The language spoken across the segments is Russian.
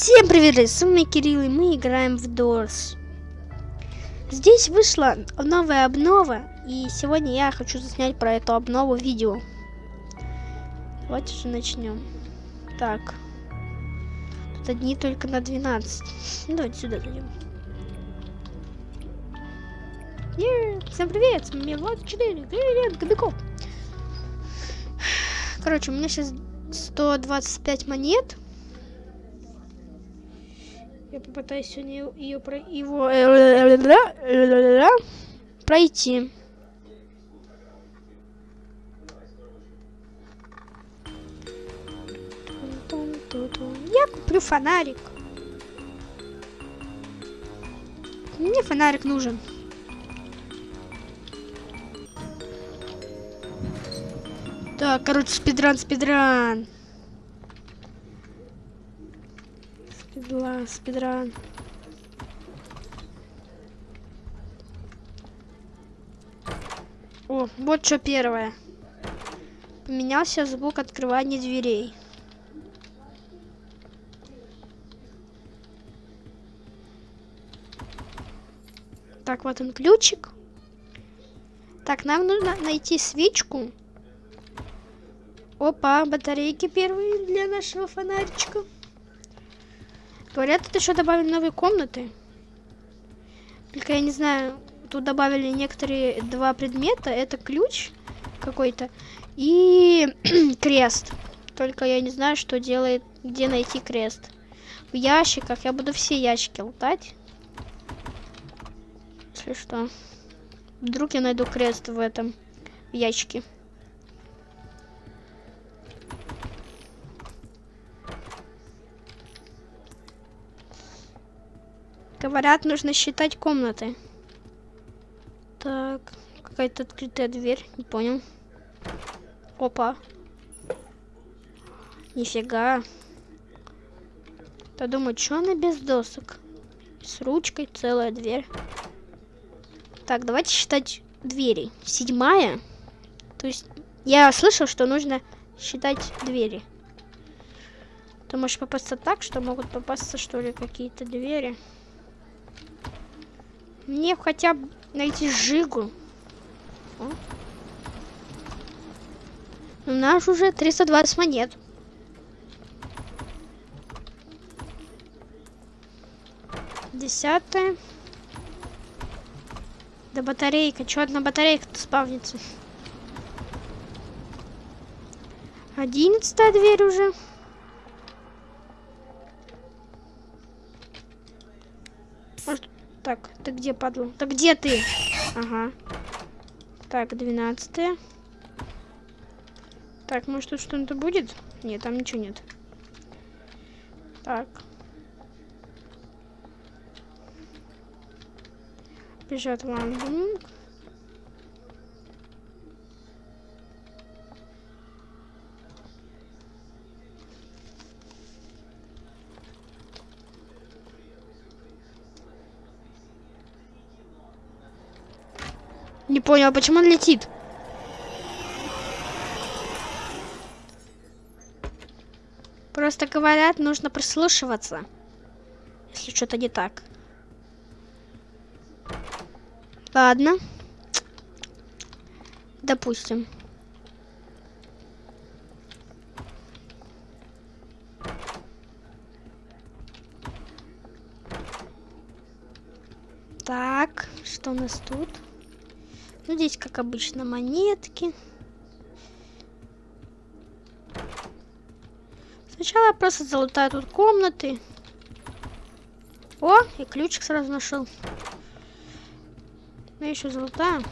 Всем привет, с вами Кирилл, и мы играем в Doors. Здесь вышла новая обнова, и сегодня я хочу заснять про эту обнову видео. Давайте же начнем. Так. Тут одни только на 12. Ну, давайте сюда зайдем. Всем привет, с вами Влад 4, привет, Кобяков. Короче, у меня сейчас 125 монет. Я попытаюсь сегодня ее про его пройти. Я куплю фонарик. Мне фонарик нужен. Так, короче, спидран, спидран. Спидла, спидран. О, вот что первое. Поменялся звук открывания дверей. Так, вот он ключик. Так, нам нужно найти свечку. Опа, батарейки первые для нашего фонаричка. Говорят, тут еще добавили новые комнаты. Только я не знаю, тут добавили некоторые два предмета. Это ключ какой-то и крест. Только я не знаю, что делает, где найти крест. В ящиках я буду все ящики лутать. Если что. Вдруг я найду крест в этом в ящике. Говорят, нужно считать комнаты. Так, какая-то открытая дверь, не понял. Опа. Нифига. Я думаю, что она без досок? С ручкой целая дверь. Так, давайте считать двери. Седьмая. То есть я слышал, что нужно считать двери. Ты можешь попасться так, что могут попасться, что ли, какие-то двери. Мне хотя бы найти жигу. У нас уже 320 монет. Десятая. Да батарейка. Чё одна батарейка-то спавнится? Одиннадцатая дверь уже. Так, ты где, падла? Так где ты? Ага. Так, двенадцатое. Так, может тут что-то будет? Нет, там ничего нет. Так. Бежат ламбунг. Понял, почему он летит? Просто говорят, нужно прислушиваться. Если что-то не так. Ладно. Допустим. Так, что у нас тут? Ну, здесь, как обычно, монетки. Сначала я просто залутаю тут комнаты. О, и ключик сразу нашел. Ну, еще залутаю.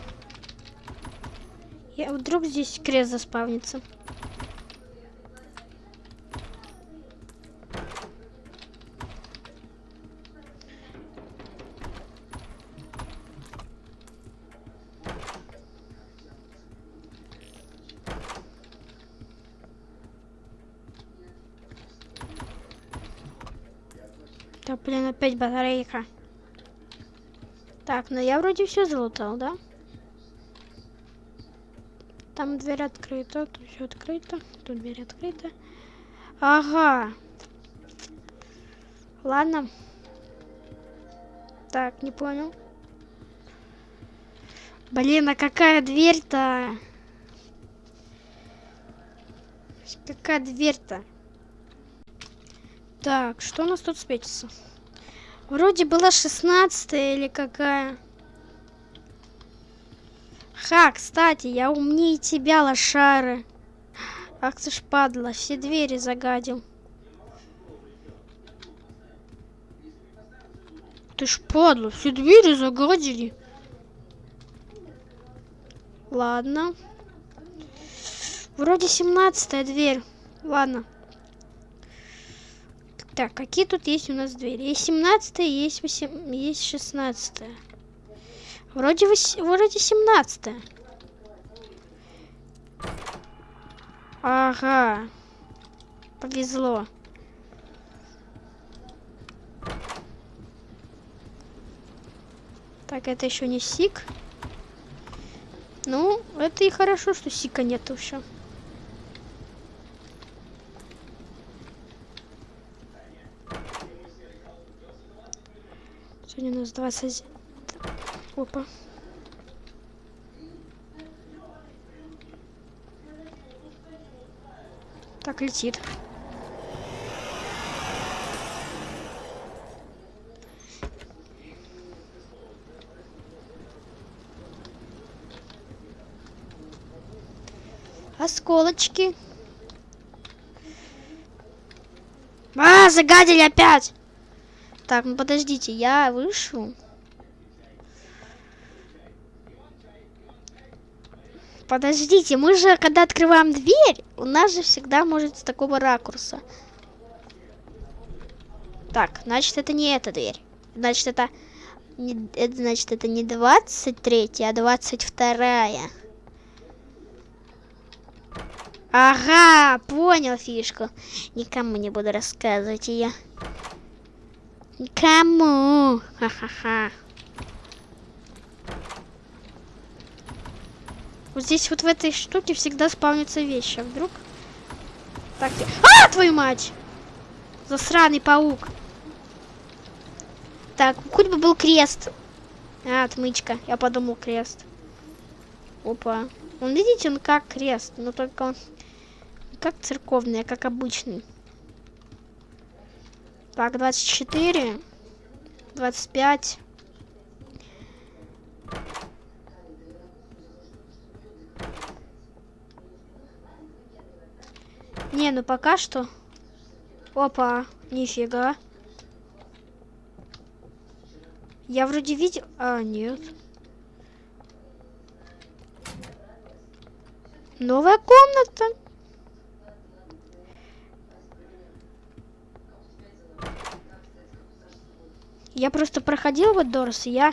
Я вдруг здесь крест заспавнится. Да, блин, опять батарейка. Так, ну я вроде все залутал, да? Там дверь открыта, тут все открыто, тут дверь открыта. Ага. Ладно. Так, не понял. Блин, а какая дверь-то? Какая дверь-то? Так, что у нас тут светится? Вроде была 16 или какая. Ха, кстати, я умнее тебя, лошары. Ах ты ж падла, все двери загадил. Ты ж падла, все двери загадили. Ладно. Вроде 17 дверь. Ладно. Так, какие тут есть у нас двери? Есть 17 есть 8, есть 16 Вроде, 8, вроде 17 Ага. Повезло. Так, это еще не сик. Ну, это и хорошо, что сика нету еще. Сегодня у нас 20... Опа. Так, летит. Осколочки. А, загадили опять! Так, ну подождите, я вышел. Подождите, мы же, когда открываем дверь, у нас же всегда может с такого ракурса. Так, значит, это не эта дверь. Значит, это... Не, это значит, это не 23, а 22. Ага, понял фишку. Никому не буду рассказывать ее. Никому. Ха-ха-ха. Вот здесь вот в этой штуке всегда спавнятся вещи. А вдруг? Так, а, твою мать! Засраный паук. Так, хоть бы был крест. А, отмычка. Я подумал крест. Опа. Он, видите, он как крест, но только он как церковный, а как обычный. Так, 24. 25. Не, ну пока что. Опа, нифига. Я вроде видел... А, нет. Новая комната. Я просто проходил вот Дорс, и я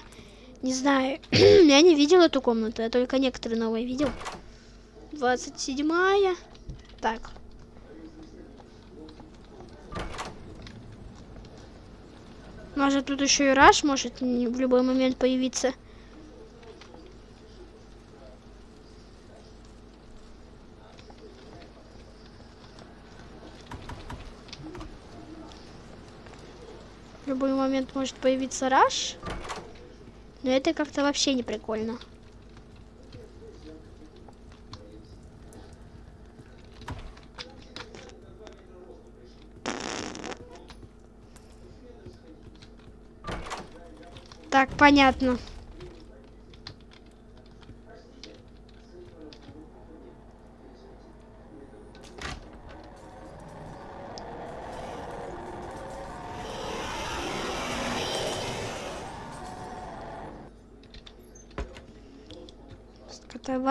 не знаю, я не видел эту комнату, я только некоторые новые видел. 27-я. Так. Может тут еще и Раш может в любой момент появиться. В любой момент может появиться Раш. Но это как-то вообще не прикольно. Так, понятно.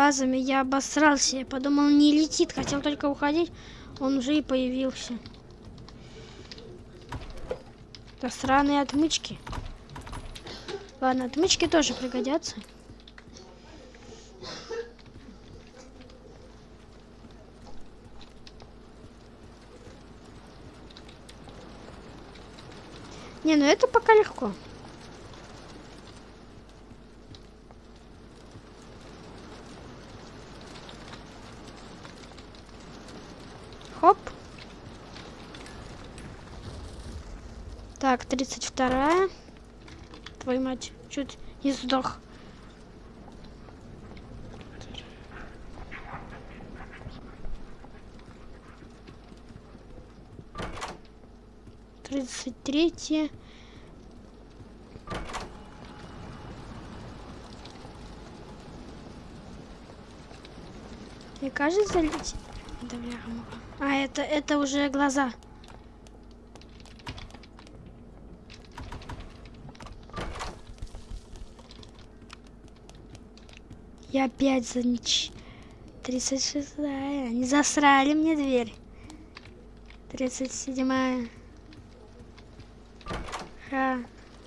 Вазами я обосрался. Я подумал, не летит. Хотел только уходить. Он уже и появился. Да сраные отмычки. Ладно, отмычки тоже пригодятся. Не, ну это пока легко. Так, 32 Твою мать, чуть не сдох. Тридцать третье. Мне кажется, летит. Да, бляха А, это, это уже глаза. Я опять за нич... 36 -я. Они засрали мне дверь. 37 -я. Ха.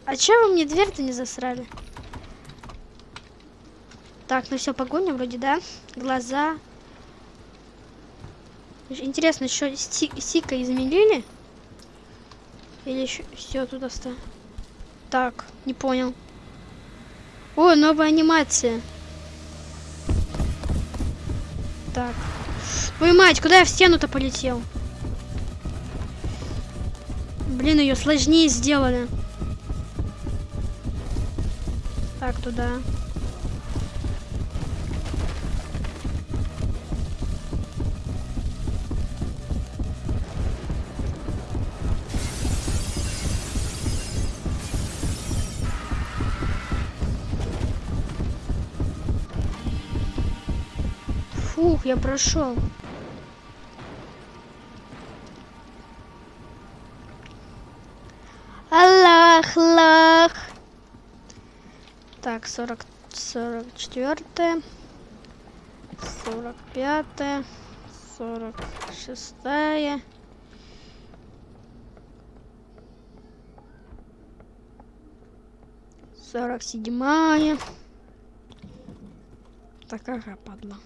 А чё вы мне дверь-то не засрали? Так, ну все, погоня вроде, да? Глаза. Интересно, еще Сика изменили? Или еще все тут осталось? Так, не понял. О, новая анимация. Так. Ой, мать, куда я в стену-то полетел? Блин, ее сложнее сделали. Так, туда. Я прошел. Аллах, лах. Так, сорок, сорок четвертое, сорок пятое, сорок шестая. Сорок седьмая. Такая падла.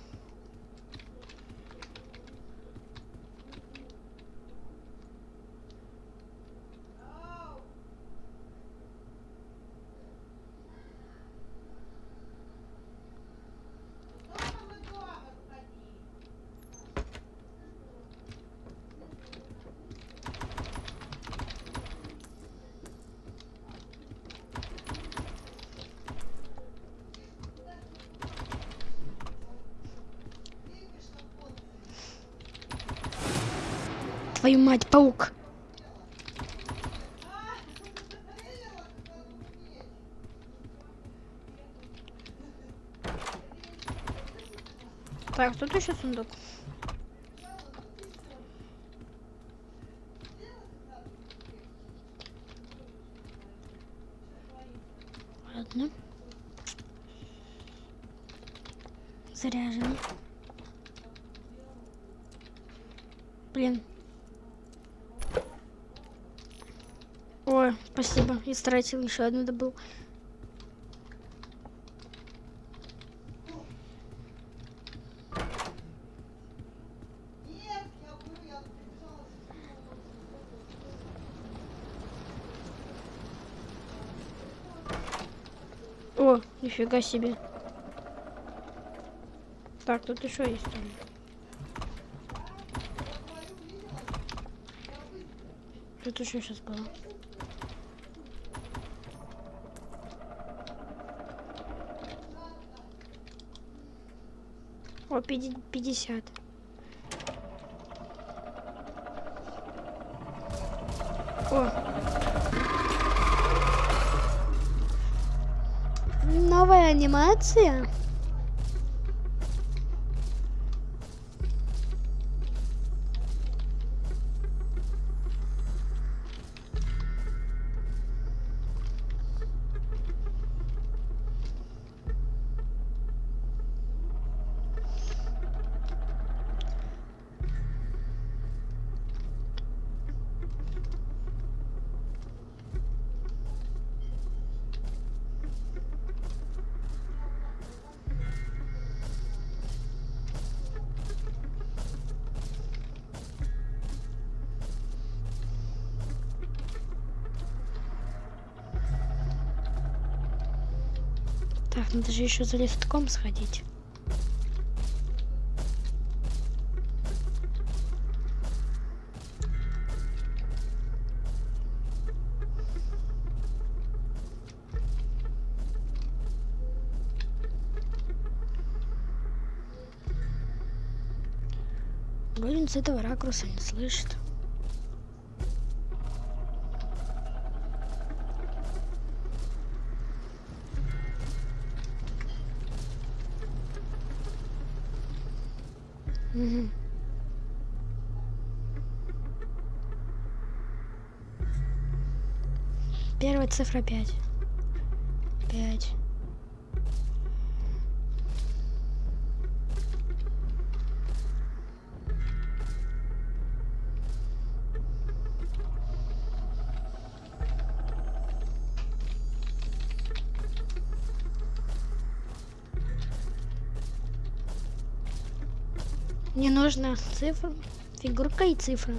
Твою мать, паук. Так, тут еще сундук. Ладно. Заряжен. Блин, Ой, спасибо. Истратил еще одну добыл. О, нифига себе. Так, тут еще есть. Тут еще сейчас было. О, 50. О. Новая анимация. Так, надо же еще за листком сходить. Голин с этого ракурса не слышит. Первая цифра 5. 5. Нужна цифра, фигурка и цифра.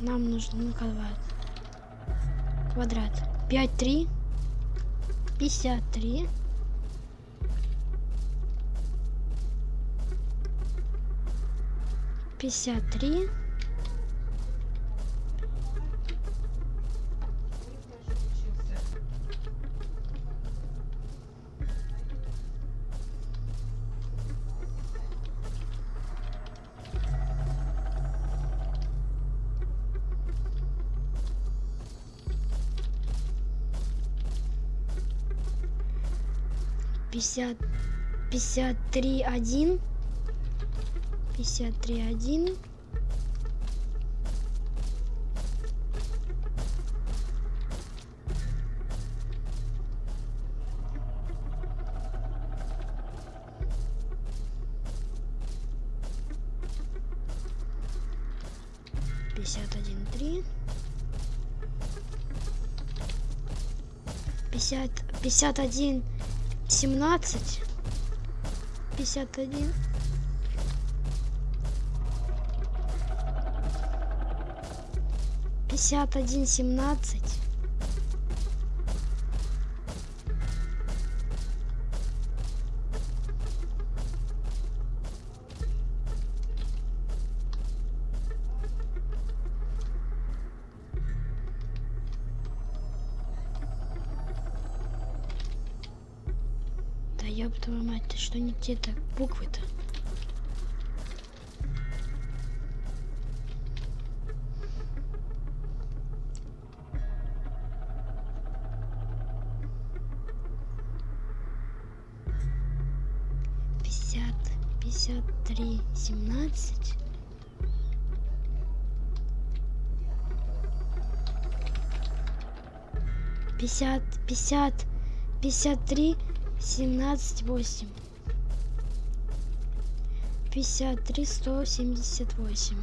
Нам нужен квадрат. Квадрат. 5, 3. 53. Пятьдесят три. Пятьдесят пятьдесят три один. пятьдесят три один. пятьдесят один три. пятьдесят пятьдесят один 18 51 51 17 ёб твою мать, ты что не те-то буквы-то? Пятьдесят, пятьдесят три, семнадцать. Пятьдесят, пятьдесят, пятьдесят три, семнадцать восемь. пятьдесят три сто семьдесят восемь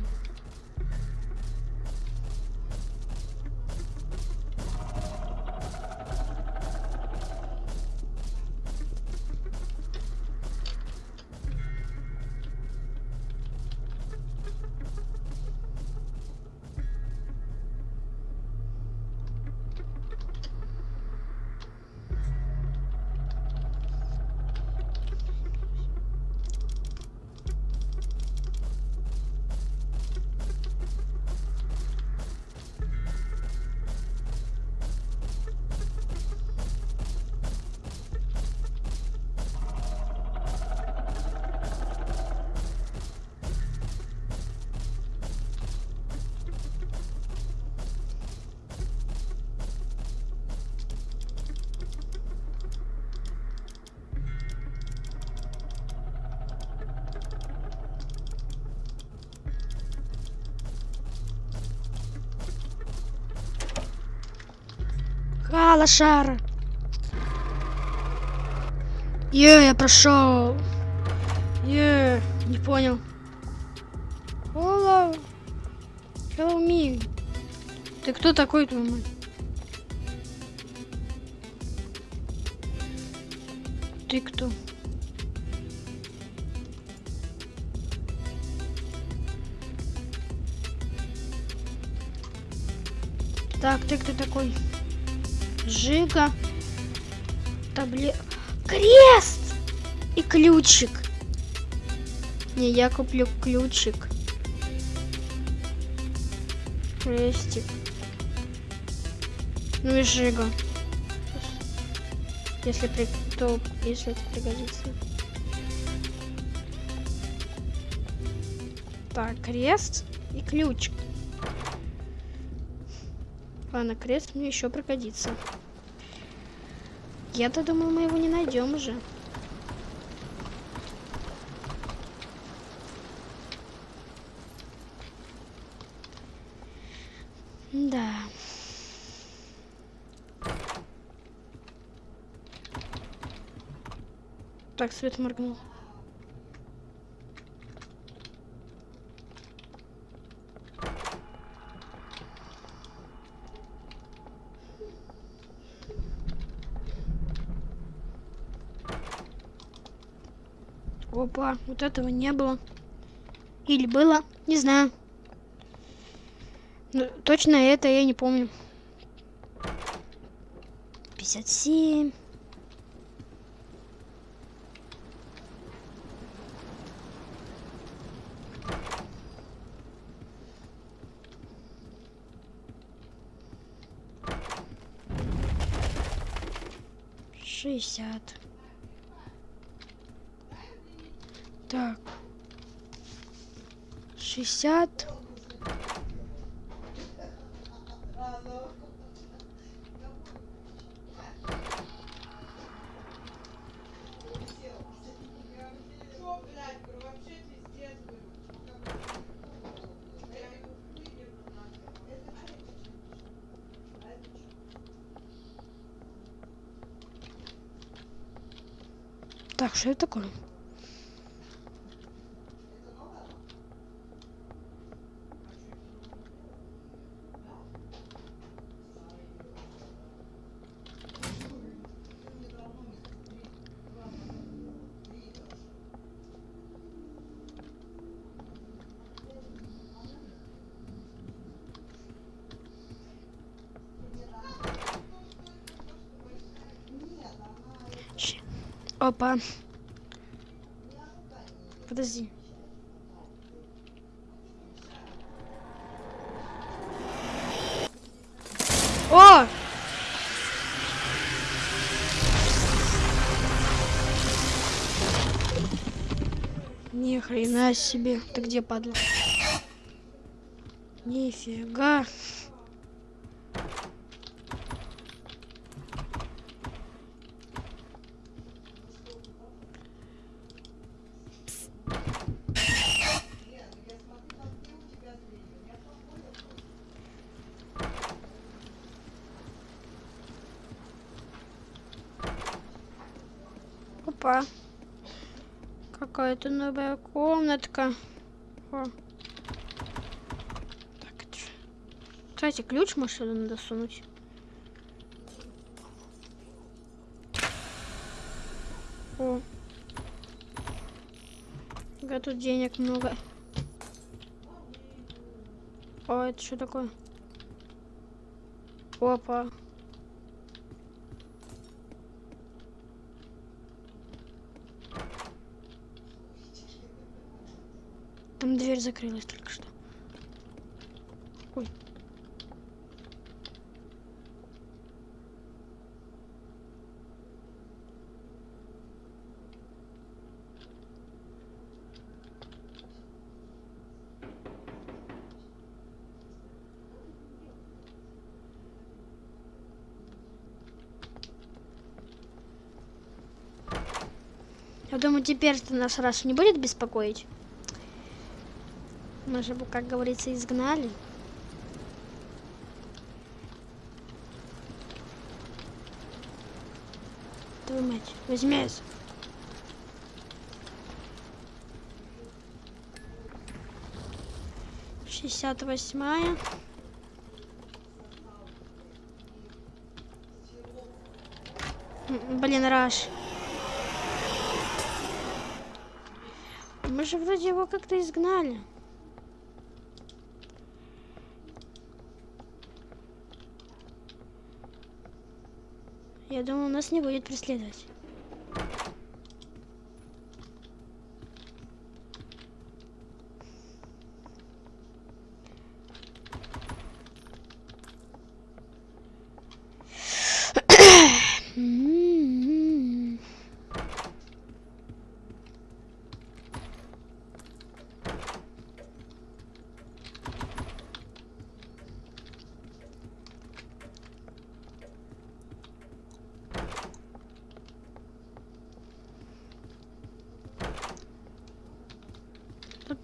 А. Е, я прошел. Е, не понял. Hello. Hello me. Ты кто такой, твой? Ты кто? Так, ты кто такой? Жига. Табле... Крест! И ключик. Не, я куплю ключик. Крестик. Ну и жига. Если при... то, если это пригодится. Так, крест и ключ. Ладно, крест мне еще пригодится. Я-то думал, мы его не найдем уже. Да. Так, свет моргнул. Опа, вот этого не было. Или было, не знаю. Ну, точно это я не помню. 57. Шестьдесят. Так. Шестьдесят. Так, что это такое? Опа. Подожди. О! Ни хрена себе. Ты где, падла? Нифига. Опа. Какая-то новая комнатка. О. Так, это ж- Кстати, ключ может сюда надо сунуть. О. Ага, тут денег много. О, это что такое? Опа. Там дверь закрылась только что. Ой. Я думаю, теперь-то нас раз не будет беспокоить. Мы же, как говорится, изгнали. Твою мать, возьми. Шестьдесят восьмая. Блин, Раш. Мы же вроде его как-то изгнали. Думаю, нас не будет преследовать.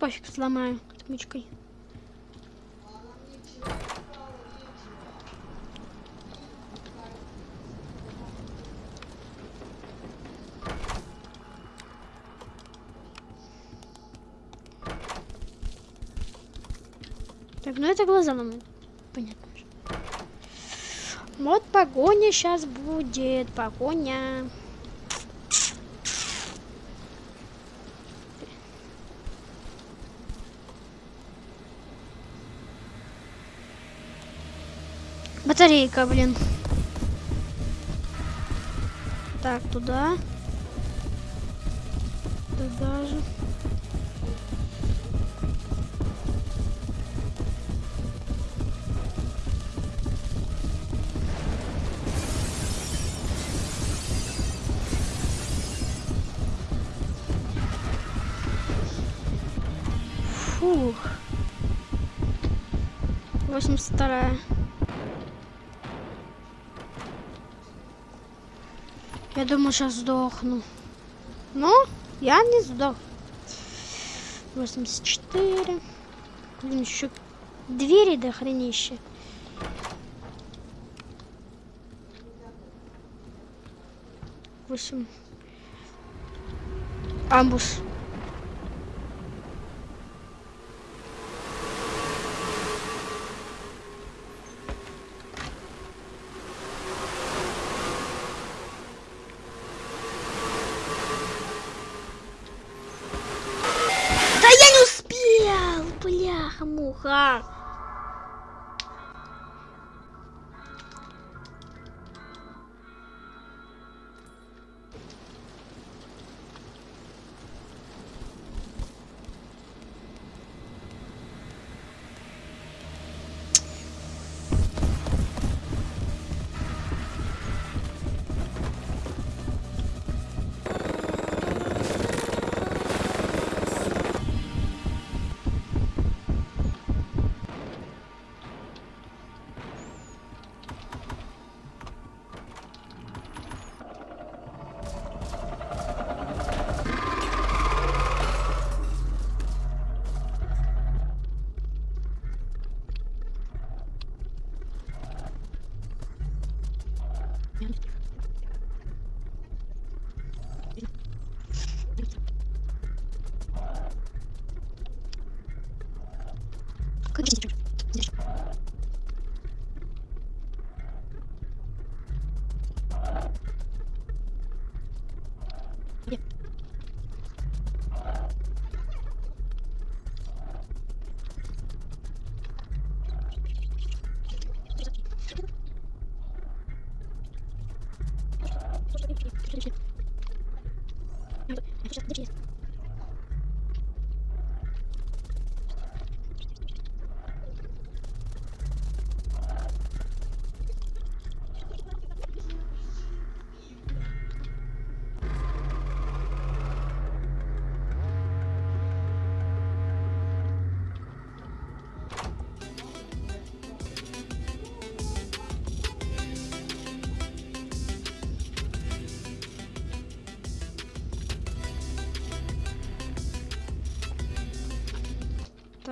Пофиг, сломаю отмычкой. Так, ну это глаза нам понятно. Вот погоня сейчас будет, погоня. Батарейка, блин. Так, туда. Туда же. Фух. 82 Я думаю, сейчас сдохну. Но я не сдох. 84. Блин, еще двери до хренища. Восемь. Амбус. 汤姆和。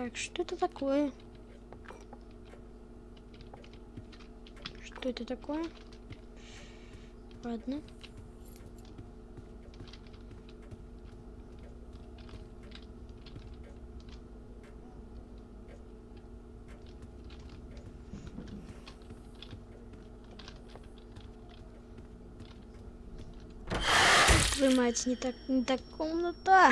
Так, что это такое? Что это такое? Ладно. Твою мать, не так, не так комната.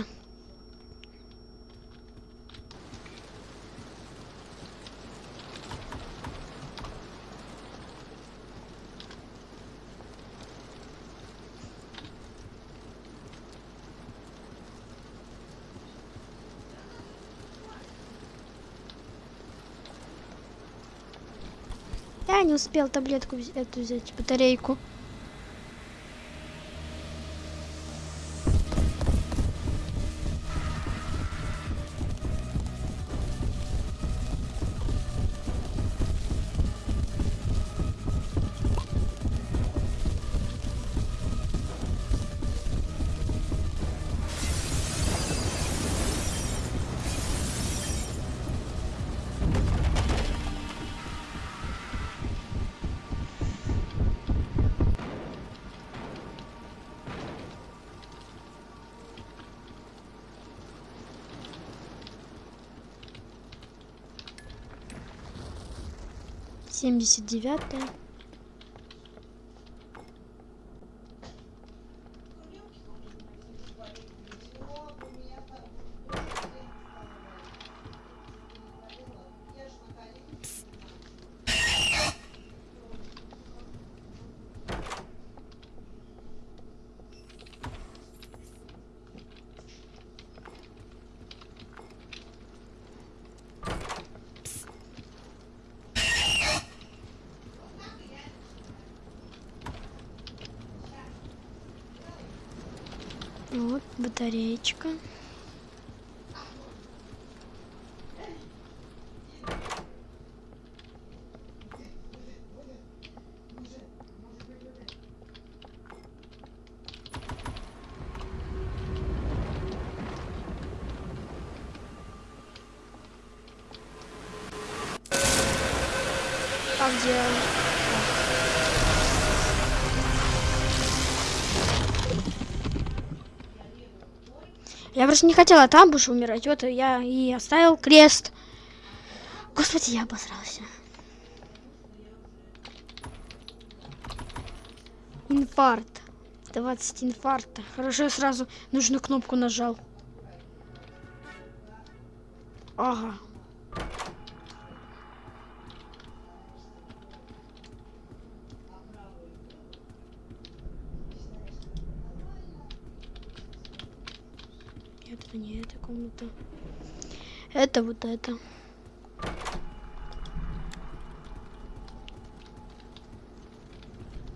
Успел таблетку эту взять, батарейку. Семьдесят девятая. Вот батареечка. Просто не хотела там больше умирать. Вот я и оставил крест. Господи, я обосрался. Инфаркт. 20 инфаркта. Хорошо, я сразу нужную кнопку нажал. Ага. Комната. Это вот это.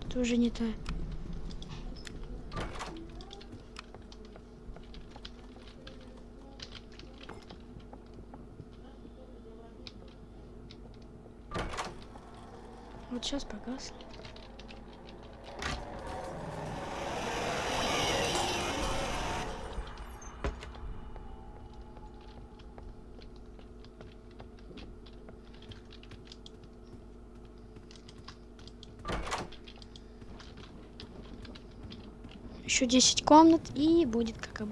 Это уже не та. Вот сейчас погасли. Еще 10 комнат и будет как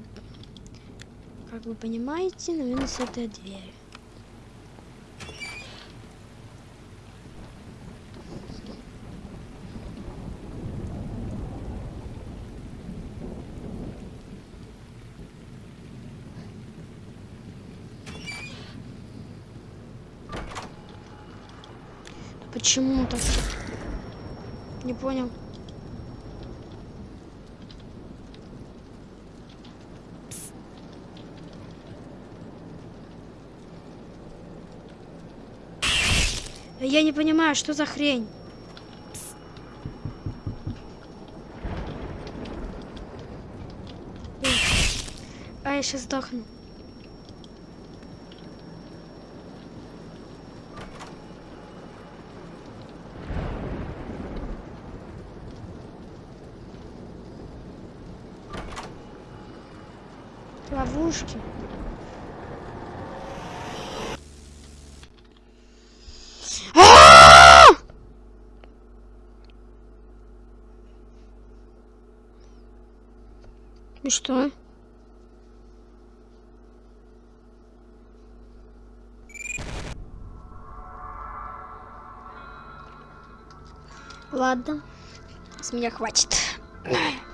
как вы понимаете, наверное, с этой дверью. Почему так? Не понял. Я не понимаю, что за хрень. А я сейчас сдохну. Ловушки. Что? Ладно, с меня хватит.